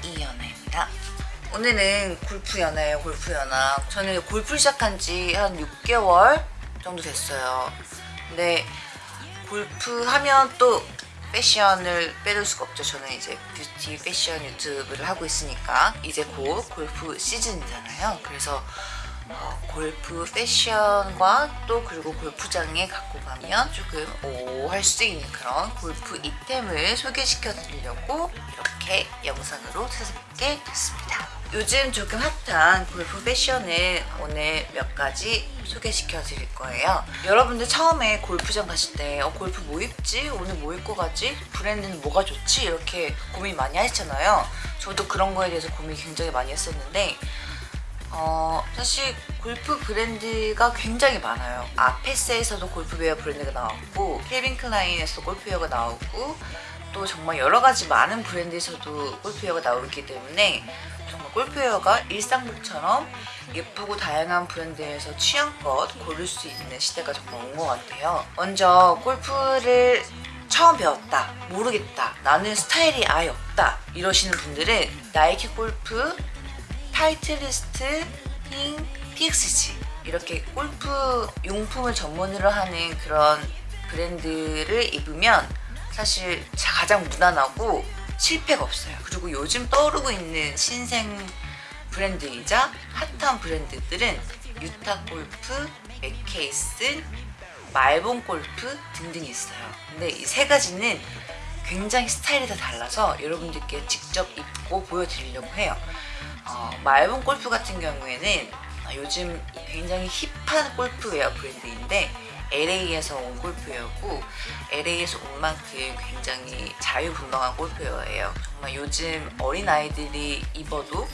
비비안 이연아입니다. 오늘은 골프 연아예요, 골프 연아. 저는 골프 시작한 지 한 6개월 정도 됐어요. 근데 골프 하면 또 패션을 빼놓을 수가 없죠. 저는 이제 뷰티 패션 유튜브를 하고 있으니까 이제 곧 골프 시즌이잖아요. 그래서 어, 골프 패션과 또 그리고 골프장에 갖고 가면 조금 오할 수 있는 그런 골프 이템을 소개시켜 드리려고 이렇게 영상으로 찾아뵙게 됐습니다. 요즘 조금 핫한 골프 패션을 오늘 몇 가지 소개시켜 드릴 거예요. 여러분들 처음에 골프장 가실 때 어, 골프 뭐 입지? 오늘 뭐 입고 가지? 브랜드는 뭐가 좋지? 이렇게 고민 많이 하시잖아요. 저도 그런 거에 대해서 고민 굉장히 많이 했었는데 어, 사실 골프 브랜드가 굉장히 많아요. 아페스에서도 골프웨어 브랜드가 나왔고 켈빈 클라인에서도 골프웨어가 나오고 또 정말 여러 가지 많은 브랜드에서도 골프웨어가 나오기 때문에 정말 골프웨어가 일상복처럼 예쁘고 다양한 브랜드에서 취향껏 고를 수 있는 시대가 정말 온 것 같아요. 먼저 골프를 처음 배웠다, 모르겠다, 나는 스타일이 아예 없다 이러시는 분들은 나이키 골프, 타이틀리스트, 핑, PXG 이렇게 골프 용품을 전문으로 하는 그런 브랜드를 입으면 사실 가장 무난하고 실패가 없어요. 그리고 요즘 떠오르고 있는 신생 브랜드이자 핫한 브랜드들은 유타 골프, 맥케이슨, 말본 골프 등등이 있어요. 근데 이 세 가지는 굉장히 스타일이 다 달라서 여러분들께 직접 입고 보여드리려고 해요. 어, 말본 골프 같은 경우에는 어, 요즘 굉장히 힙한 골프웨어 브랜드인데 LA에서 온 골프웨어고 LA에서 온 만큼 굉장히 자유분방한 골프웨어예요. 정말 요즘 어린아이들이 입어도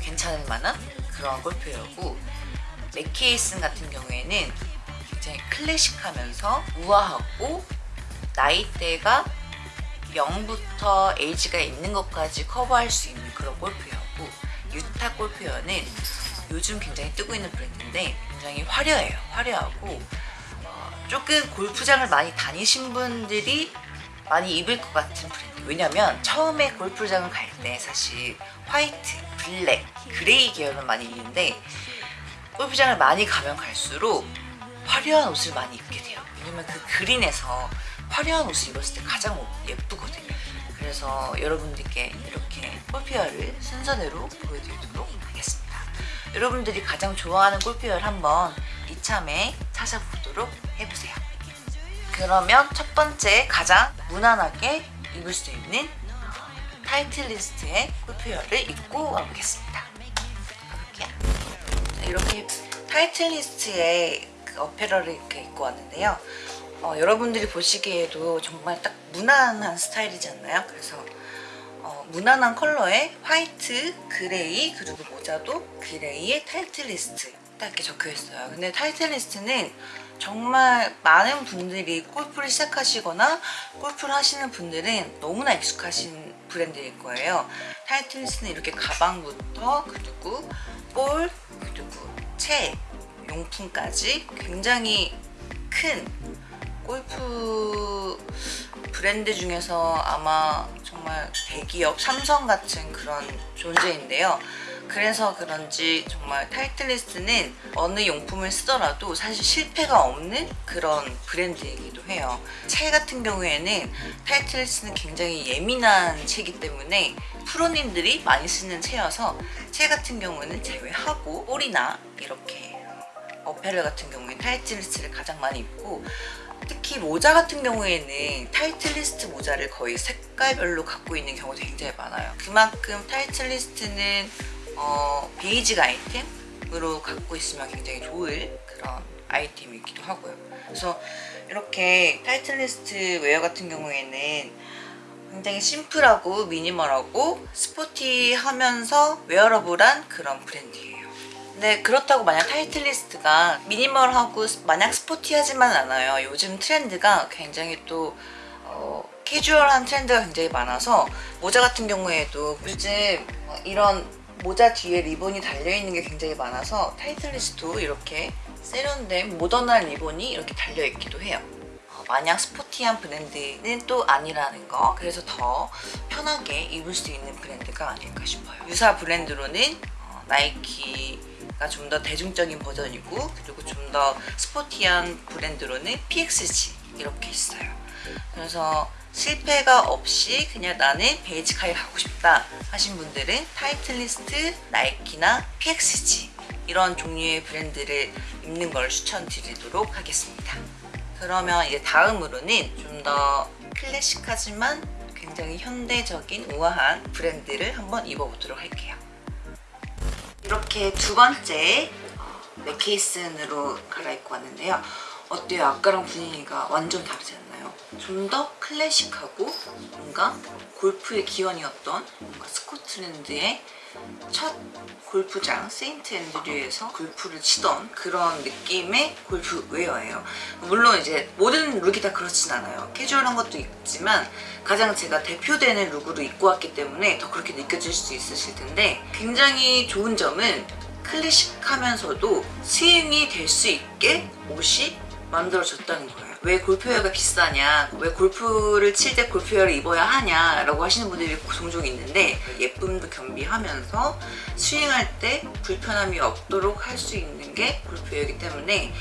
괜찮을 만한 그런 골프웨어고 맥케이슨 같은 경우에는 굉장히 클래식하면서 우아하고 나이대가 0부터 에이지가 있는 것까지 커버할 수 있는 그런 골프웨어고 유타 골프웨어는 요즘 굉장히 뜨고 있는 브랜드인데 굉장히 화려해요. 화려하고 어, 조금 골프장을 많이 다니신 분들이 많이 입을 것 같은 브랜드 왜냐면 처음에 골프장을 갈 때 사실 화이트, 블랙, 그레이 계열은 많이 입는데 골프장을 많이 가면 갈수록 화려한 옷을 많이 입게 돼요. 왜냐면 그 그린에서 화려한 옷을 입었을 때 가장 예쁘거든요 그래서 여러분들께 이렇게 골프웨어를 순서대로 보여드리도록 하겠습니다. 여러분들이 가장 좋아하는 골프웨어를 한번 이참에 찾아보도록 해보세요. 그러면 첫 번째 가장 무난하게 입을 수 있는 타이틀리스트의 골프웨어를 입고 와보겠습니다. 이렇게. 타이틀리스트의 그 apparel을 이렇게 입고 왔는데요 어, 여러분들이 보시기에도 정말 딱 무난한 스타일이지 않나요? 그래서 어, 무난한 컬러의 화이트, 그레이 그리고 모자도 그레이의 타이틀리스트 딱 이렇게 적혀 있어요. 근데 타이틀리스트는 정말 많은 분들이 골프를 시작하시거나 골프를 하시는 분들은 너무나 익숙하신 브랜드일 거예요. 타이틀리스트는 이렇게 가방부터 그리고 볼 그리고 채, 용품까지 굉장히 큰 골프 브랜드 중에서 아마 정말 대기업 삼성 같은 그런 존재인데요. 그래서 그런지 정말 타이틀리스트는 어느 용품을 쓰더라도 사실 실패가 없는 그런 브랜드이기도 해요. 채 같은 경우에는 타이틀리스트는 굉장히 예민한 채이기 때문에 프로님들이 많이 쓰는 채여서 채 같은 경우는 제외하고 볼이나 이렇게 apparel 같은 경우에 타이틀리스트를 가장 많이 입고 특히 모자 같은 경우에는 타이틀리스트 모자를 거의 색깔별로 갖고 있는 경우도 굉장히 많아요. 그만큼 타이틀리스트는 어, basic 아이템으로 갖고 있으면 굉장히 좋을 그런 아이템이기도 하고요. 그래서 이렇게 타이틀리스트 웨어 같은 경우에는 굉장히 심플하고 미니멀하고 스포티하면서 wearable한 그런 브랜드예요. 근데 그렇다고 만약 타이틀리스트가 미니멀하고 마냥 스포티하지만 않아요. 요즘 트렌드가 굉장히 또 어, 캐주얼한 트렌드가 굉장히 많아서 모자 같은 경우에도 요즘 이런 모자 뒤에 리본이 달려있는 게 굉장히 많아서 타이틀리스트도 이렇게 세련된 모던한 리본이 이렇게 달려있기도 해요. 어, 마냥 스포티한 브랜드는 또 아니라는 거 그래서 더 편하게 입을 수 있는 브랜드가 아닐까 싶어요. 유사 브랜드로는 어, 나이키가 좀 더 대중적인 버전이고 그리고 좀 더 스포티한 브랜드로는 PXG 이렇게 있어요. 그래서 실패가 없이 그냥 나는 basic하게 가고 싶다 하신 분들은 타이틀리스트, 나이키나 PXG 이런 종류의 브랜드를 입는 걸 추천드리도록 하겠습니다. 그러면 이제 다음으로는 좀 더 클래식하지만 굉장히 현대적인 우아한 브랜드를 한번 입어보도록 할게요. 이렇게 두 번째 어, 맥케이슨으로 갈아입고 왔는데요. 어때요? 아까랑 분위기가 완전 다르지 않나요? 좀 더 클래식하고 뭔가 골프의 기원이었던 뭔가 스코틀랜드의 첫 골프장 세인트 앤드류에서 골프를 치던 그런 느낌의 골프 웨어예요. 물론 이제 모든 룩이 다 그렇진 않아요. 캐주얼한 것도 있지만 가장 제가 대표되는 룩으로 입고 왔기 때문에 더 그렇게 느껴질 수 있으실 텐데 굉장히 좋은 점은 클래식하면서도 스윙이 될 수 있게 옷이 만들어졌다는 거예요. 왜 골프웨어가 비싸냐, 왜 골프를 칠 때 골프웨어를 입어야 하냐 라고 하시는 분들이 종종 있는데 예쁨도 겸비하면서 스윙할 때 불편함이 없도록 할 수 있는 게 골프웨어이기 때문에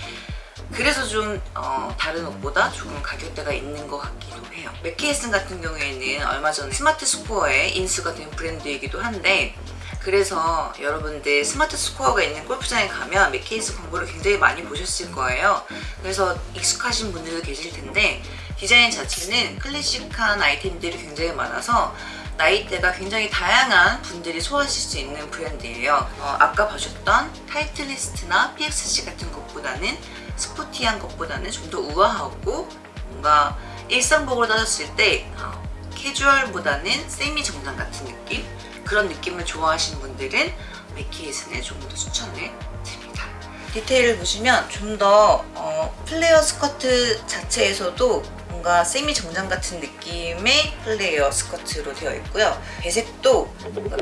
그래서 좀 어, 다른 옷보다 조금 가격대가 있는 것 같기도 해요. 맥케이슨 같은 경우에는 얼마 전에 스마트 스코어에 인수가 된 브랜드이기도 한데 그래서 여러분들 스마트 스코어가 있는 골프장에 가면 맥케이슨 광고를 굉장히 많이 보셨을 거예요. 그래서 익숙하신 분들도 계실 텐데 디자인 자체는 클래식한 아이템들이 굉장히 많아서 나이대가 굉장히 다양한 분들이 소화하실 수 있는 브랜드예요. 어, 아까 보셨던 타이틀리스트나 PXG 같은 것보다는 스포티한 것보다는 좀 더 우아하고 뭔가 일상복으로 따졌을 때 어, 캐주얼보다는 세미 정장 같은 느낌? 그런 느낌을 좋아하시는 분들은 맥케이슨을 조금 더 추천을 드립니다. 디테일을 보시면 좀더 어, 플레어 스커트 자체에서도 뭔가 세미 정장 같은 느낌의 플레어 스커트로 되어 있고요. 배색도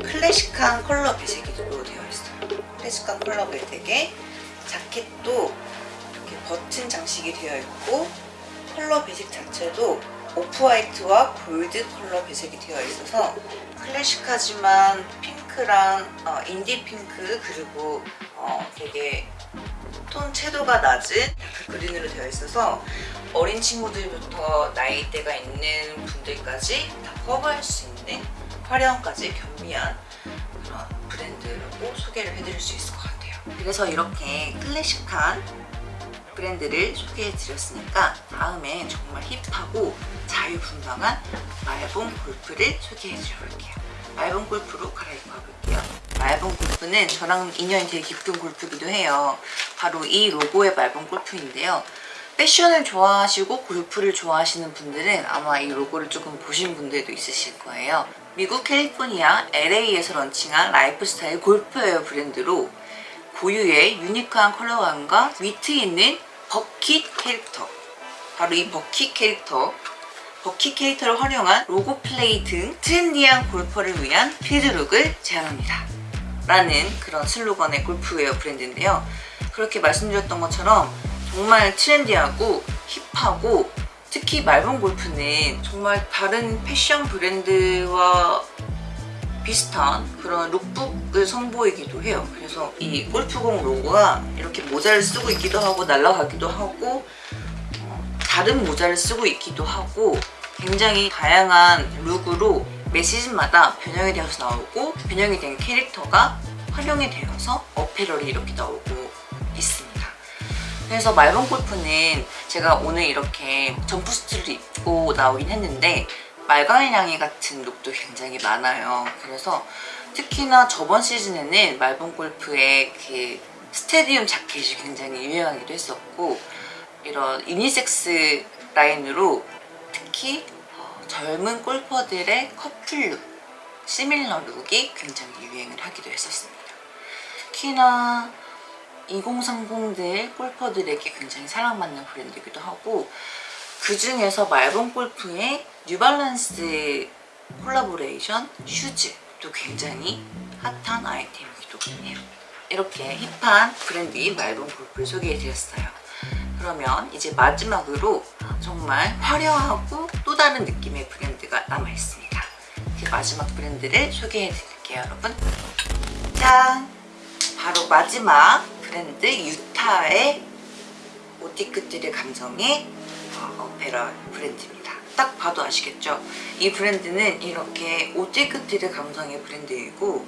클래식한 컬러 배색으로 되어 있어요. 클래식한 컬러 배색에 자켓도 이렇게 버튼 장식이 되어 있고 컬러 배색 자체도 off-white와 골드 컬러 배색이 되어 있어서 클래식하지만 핑크랑 어, 인디 핑크 그리고 어, 되게 톤 채도가 낮은 그린으로 되어 있어서 어린 친구들부터 나이대가 있는 분들까지 다 커버할 수 있는 화려함까지 겸비한 그런 브랜드라고 소개를 해드릴 수 있을 것 같아요. 그래서 이렇게 클래식한 브랜드를 소개해 드렸으니까 다음에 정말 힙하고 자유분방한 말본 골프를 소개해 드려볼게요. 말본 골프로 갈아입고 가볼게요. Malbon 골프는 저랑 인연이 되게 깊은 골프기도 해요. 바로 이 로고의 Malbon 골프인데요. 패션을 좋아하시고 골프를 좋아하시는 분들은 아마 이 로고를 조금 보신 분들도 있으실 거예요. 미국 캘리포니아 LA에서 런칭한 라이프스타일 골프웨어 브랜드로 고유의 유니크한 컬러감과 위트 있는 버킷 캐릭터. 바로 이 버킷 캐릭터. 버킷 캐릭터를 활용한 로고 플레이 등 트렌디한 골퍼를 위한 필드룩을 제안합니다. 라는 그런 슬로건의 골프웨어 브랜드인데요. 그렇게 말씀드렸던 것처럼 정말 트렌디하고 힙하고 특히 말본 골프는 정말 다른 패션 브랜드와 비슷한 그런 룩북을 선보이기도 해요. 그래서 이 골프공 로고가 이렇게 모자를 쓰고 있기도 하고 날아가기도 하고 어, 다른 모자를 쓰고 있기도 하고 굉장히 다양한 룩으로 매 시즌마다 변형이 되어서 나오고 변형이 된 캐릭터가 활용이 되어서 apparel이 이렇게 나오고 있습니다. 그래서 Malbon 골프는 제가 오늘 이렇게 점프수트를 입고 나오긴 했는데 말괄량이 같은 룩도 굉장히 많아요. 그래서 특히나 저번 시즌에는 Malbon 골프의 그 스테디움 자켓이 굉장히 유행하기도 했었고 이런 유니섹스 라인으로 특히 어, 젊은 골퍼들의 커플 룩, similar 룩이 굉장히 유행을 하기도 했었습니다. 특히나 2030들 골퍼들에게 굉장히 사랑받는 브랜드이기도 하고 그 중에서 Malbon 골프의 New Balance 콜라보레이션 슈즈도 굉장히 핫한 아이템이기도 해요. 이렇게 힙한 브랜드인 Malbon 골프를 소개해드렸어요. 그러면 이제 마지막으로 정말 화려하고 또 다른 느낌의 브랜드가 남아있습니다. 그 마지막 브랜드를 소개해드릴게요, 여러분. 짠! 바로 마지막 브랜드 유타의 오티크들의 감성의 어, 오페라 브랜드입니다. 딱 봐도 아시겠죠? 이 브랜드는 이렇게 오티크들의 감성의 브랜드이고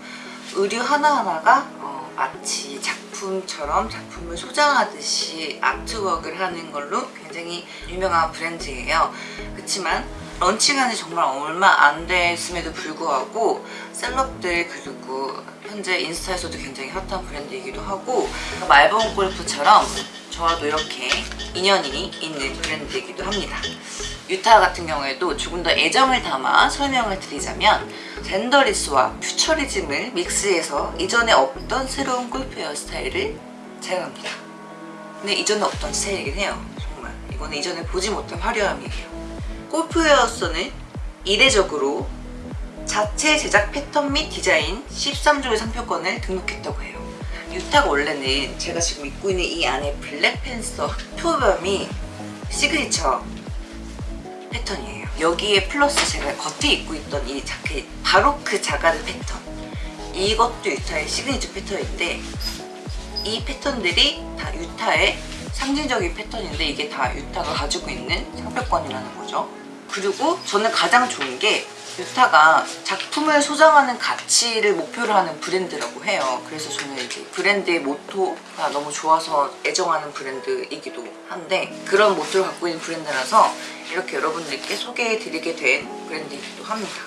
의류 하나하나가 어, 마치 작품처럼 작품을 소장하듯이 아트웍을 하는 걸로 굉장히 유명한 브랜드예요. 그렇지만 지 정말 얼마 안 됐음에도 불구하고 셀럽들 그리고 현재 인스타에서도 굉장히 핫한 브랜드이기도 하고 말본 골프처럼 저와도 이렇게 인연이 있는 브랜드이기도 합니다. 유타 같은 경우에도 조금 더 애정을 담아 설명을 드리자면 젠더리스와 퓨처리즘을 믹스해서 이전에 없던 새로운 골프 헤어스타일을 제공합니다. 근데 이전에 없던 스타일이긴 해요. 정말 이거는 이전에 보지 못한 화려함이에요. 골프웨어로서는 이례적으로 자체 제작 패턴 및 디자인 13종의 상표권을 등록했다고 해요. UTAA가 원래는 제가 지금 입고 있는 이 안에 black panther 표범이 시그니처 패턴이에요. 여기에 플러스 제가 겉에 입고 있던 이 자켓 바로 그 자가드 패턴 이것도 UTAA의 시그니처 패턴인데 이 패턴들이 다 유타의 상징적인 패턴인데 이게 다 유타가 가지고 있는 상표권이라는 거죠. 그리고 저는 가장 좋은 게 유타가 작품을 소장하는 가치를 목표로 하는 브랜드라고 해요. 그래서 저는 이제 브랜드의 모토가 너무 좋아서 애정하는 브랜드이기도 한데 그런 모토를 갖고 있는 브랜드라서 이렇게 여러분들께 소개해드리게 된 브랜드이기도 합니다.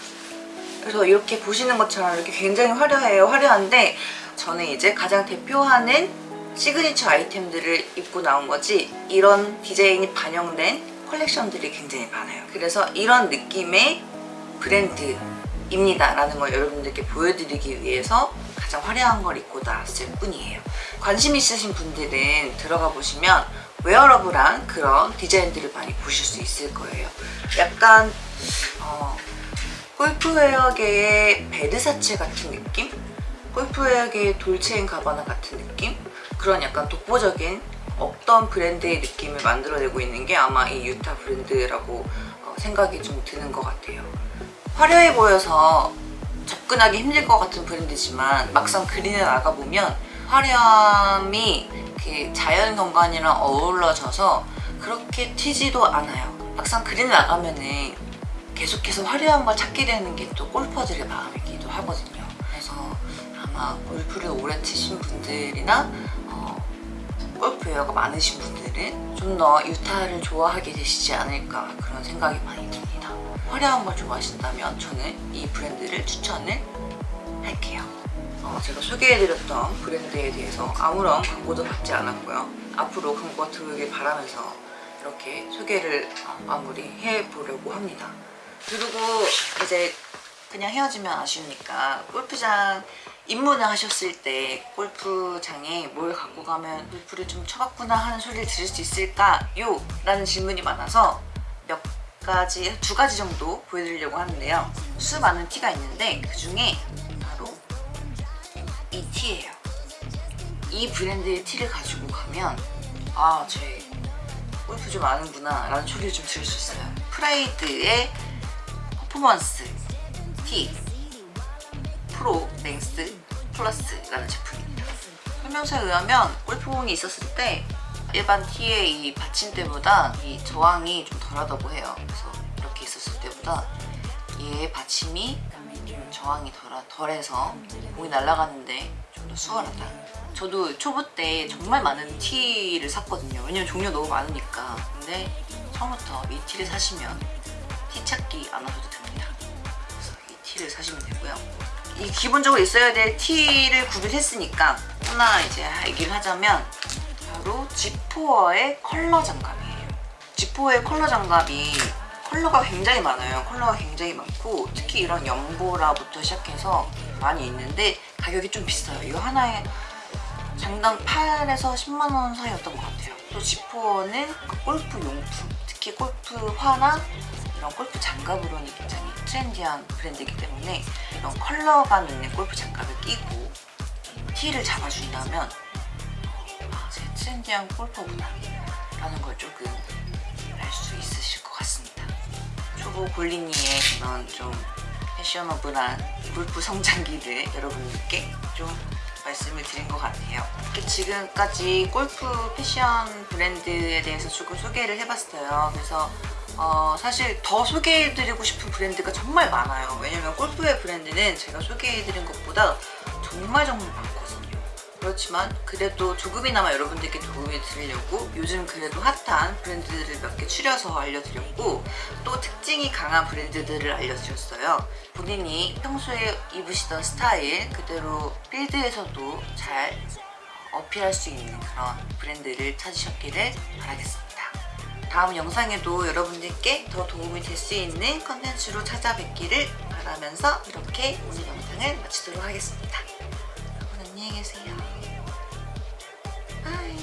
그래서 이렇게 보시는 것처럼 이렇게 굉장히 화려해요. 화려한데 저는 이제 가장 대표하는 시그니처 아이템들을 입고 나온 거지 이런 디자인이 반영된 컬렉션들이 굉장히 많아요. 그래서 이런 느낌의 브랜드입니다 라는 걸 여러분들께 보여드리기 위해서 가장 화려한 걸 입고 나왔을 뿐이에요. 관심 있으신 분들은 들어가 보시면 wearable한 그런 디자인들을 많이 보실 수 있을 거예요. 약간 어, 골프웨어계의 베르사체 같은 느낌? 골프웨어계의 돌체인 가바나 같은 느낌? 그런 약간 독보적인 없던 브랜드의 느낌을 만들어내고 있는 게 아마 이 유타 브랜드라고 어, 생각이 좀 드는 것 같아요. 화려해 보여서 접근하기 힘들 것 같은 브랜드지만 막상 그린에 나가보면 화려함이 그 자연 경관이랑 어우러져서 그렇게 튀지도 않아요. 막상 그린에 나가면은 계속해서 화려한 걸 찾게 되는 게 또 골퍼들의 마음이기도 하거든요. 그래서 아마 골프를 오래 치신 분들이나 어, 골프 웨어가 많으신 분들은 좀 더 유타를 좋아하게 되시지 않을까 그런 생각이 많이 듭니다. 화려한 걸 좋아하신다면 저는 이 브랜드를 추천을 할게요. 어, 제가 소개해드렸던 브랜드에 대해서 아무런 광고도 받지 않았고요. 앞으로 광고가 들어오길 바라면서 이렇게 소개를 어, 마무리해 보려고 합니다. 그리고 이제 그냥 헤어지면 아쉬우니까 골프장 입문을 하셨을 때 골프장에 뭘 갖고 가면 골프를 좀 쳐봤구나 하는 소리를 들을 수 있을까요? 라는 질문이 많아서 몇 가지, 두 가지 정도 보여드리려고 하는데요. 수많은 티가 있는데 그 중에 바로 이 티예요. 이 브랜드의 티를 가지고 가면 아, 쟤 골프 좀 아는구나 라는 소리를 좀 들을 수 있어요. Pride의 Performance Tee Pro Length Plus라는 제품입니다. 설명서에 의하면 골프공이 있었을 때 일반 티의 이 받침대보다 이 저항이 좀 덜하다고 해요. 그래서 이렇게 있었을 때보다 얘의 받침이 좀 저항이 덜, 덜해서 공이 날아가는데 좀 더 수월하다. 저도 초보 때 정말 많은 티를 샀거든요. 왜냐면 종류 너무 많으니까. 근데 처음부터 이 티를 사시면 티 찾기 안 하셔도 됩니다. 티를 사시면 되고요. 이 기본적으로 있어야 될 티를 구비했으니까 하나 이제 얘기를 하자면 바로 지포어의 컬러 장갑이에요. 지포어의 컬러 장갑이 컬러가 굉장히 많아요. 컬러가 굉장히 많고 특히 이런 연보라부터 시작해서 많이 있는데 가격이 좀 비싸요. 이거 하나에 장당 8에서 10만 원 사이였던 것 같아요. 또 지포어는 그 골프 용품, 특히 골프화나 이런 골프 장갑으로는 굉장히 트렌디한 브랜드이기 때문에 이런 컬러감 있는 골프 장갑을 끼고 티를 잡아준다면 아, 쟤 트렌디한 골퍼구나 라는 걸 조금 알 수 있으실 것 같습니다. 초보 골리니의 그런 좀 패셔너블한 골프 성장기를 여러분들께 좀 말씀을 드린 것 같아요. 지금까지 골프 패션 브랜드에 대해서 조금 소개를 해봤어요. 그래서 어, 사실 더 소개해드리고 싶은 브랜드가 정말 많아요. 왜냐면 골프의 브랜드는 제가 소개해드린 것보다 정말 정말 많거든요. 그렇지만 그래도 조금이나마 여러분들께 도움이 드리려고 요즘 그래도 핫한 브랜드들을 몇 개 추려서 알려드렸고 또 특징이 강한 브랜드들을 알려드렸어요. 본인이 평소에 입으시던 스타일 그대로 필드에서도 잘 어필할 수 있는 그런 브랜드를 찾으셨기를 바라겠습니다. 다음 영상에도 여러분들께 더 도움이 될 수 있는 컨텐츠로 찾아뵙기를 바라면서 이렇게 오늘 영상을 마치도록 하겠습니다. 안녕히 계세요. 바이.